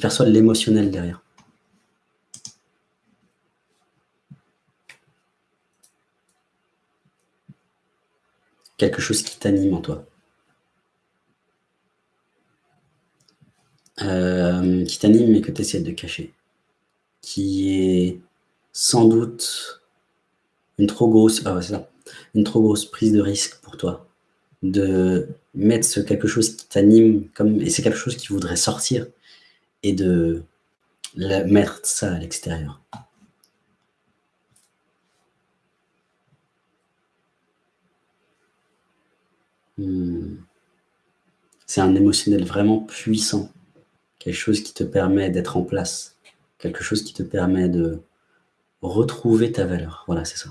perçois l'émotionnel derrière. Quelque chose qui t'anime en toi. Euh, qui t'anime mais que tu essaies de cacher. Qui est sans doute une trop grosse, ah une trop grosse prise de risque pour toi. De mettre ce quelque chose qui t'anime, comme et c'est quelque chose qui voudrait sortir, et de mettre ça à l'extérieur. Hmm. C'est un émotionnel vraiment puissant, quelque chose qui te permet d'être en place, quelque chose qui te permet de retrouver ta valeur. Voilà, c'est ça.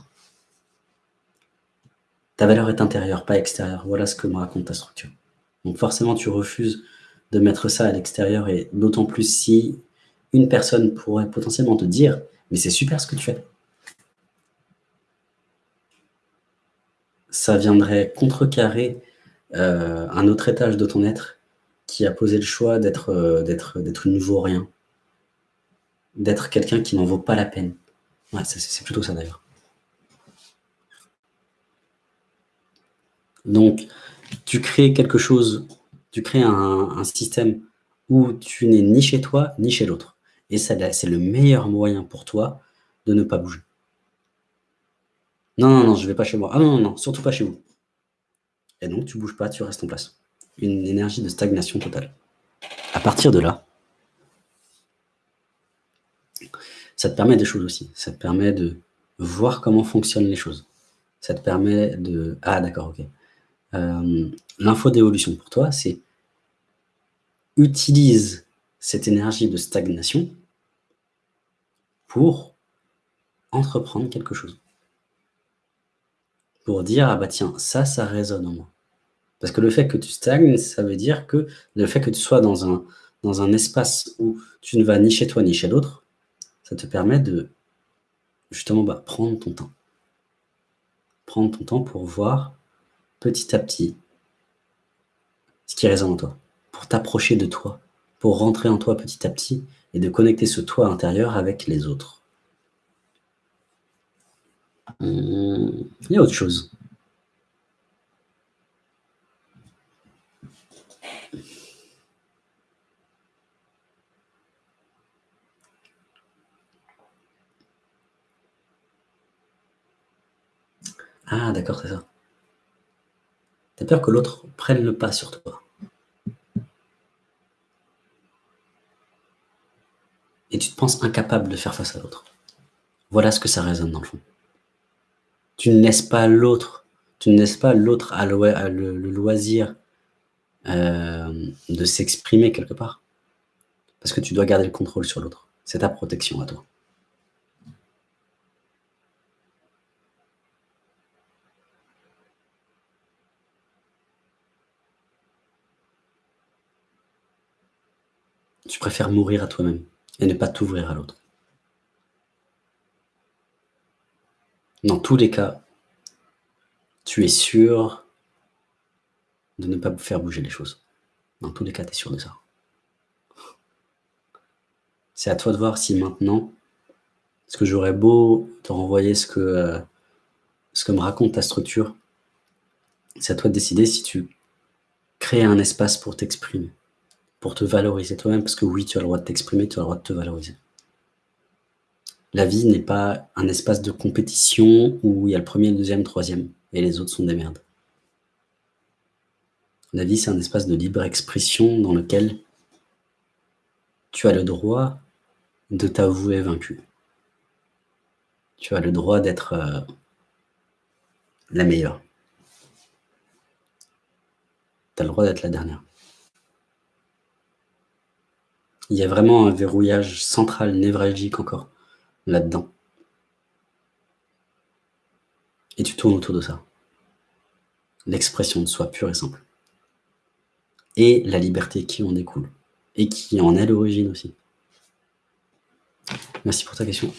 Ta valeur est intérieure, pas extérieure. Voilà ce que me raconte ta structure. Donc forcément, tu refuses de mettre ça à l'extérieur et d'autant plus si une personne pourrait potentiellement te dire « mais c'est super ce que tu fais ». Ça viendrait contrecarrer euh, un autre étage de ton être qui a posé le choix d'être euh, d'être une vaut-rien, d'être quelqu'un qui n'en vaut pas la peine. C'est plutôt ça d'ailleurs. Donc, tu crées quelque chose, tu crées un, système où tu n'es ni chez toi, ni chez l'autre. Et c'est le meilleur moyen pour toi de ne pas bouger. Non, non, non, je ne vais pas chez moi. Ah non, non, non, surtout pas chez vous. Et donc, tu bouges pas, tu restes en place. Une énergie de stagnation totale. À partir de là, ça te permet des choses aussi. Ça te permet de voir comment fonctionnent les choses. Ça te permet de... Ah, d'accord, ok. Euh, l'info d'évolution pour toi, c'est utilise cette énergie de stagnation pour entreprendre quelque chose. Pour dire, ah bah tiens, ça, ça résonne en moi. Parce que le fait que tu stagnes, ça veut dire que le fait que tu sois dans un, espace où tu ne vas ni chez toi ni chez l'autre, ça te permet de justement bah, prendre ton temps. Prendre ton temps pour voir petit à petit ce qui résonne en toi, pour t'approcher de toi, pour rentrer en toi petit à petit et de connecter ce toi intérieur avec les autres. Hum, il y a autre chose. Ah d'accord, c'est ça. Tu as peur que l'autre prenne le pas sur toi. Et tu te penses incapable de faire face à l'autre. Voilà ce que ça résonne dans le fond. Tu ne laisses pas l'autre, tu ne laisses pas l'autre à, le, loisir euh, de s'exprimer quelque part. Parce que tu dois garder le contrôle sur l'autre. C'est ta protection à toi. Tu préfères mourir à toi-même et ne pas t'ouvrir à l'autre. Dans tous les cas, tu es sûr de ne pas faire bouger les choses. Dans tous les cas, tu es sûr de ça. C'est à toi de voir si maintenant, ce que j'aurais beau te renvoyer ce que, euh, ce que me raconte ta structure, c'est à toi de décider si tu crées un espace pour t'exprimer pour te valoriser toi-même, parce que oui, tu as le droit de t'exprimer, tu as le droit de te valoriser. La vie n'est pas un espace de compétition où il y a le premier, le deuxième, le troisième, et les autres sont des merdes. La vie, c'est un espace de libre expression dans lequel tu as le droit de t'avouer vaincu. Tu as le droit d'être euh, la meilleure. Tu as le droit d'être la dernière il y a vraiment un verrouillage central, névralgique encore, là-dedans. Et tu tournes autour de ça. L'expression de soi pure et simple. Et la liberté qui en découle. Et qui en est l'origine aussi. Merci pour ta question.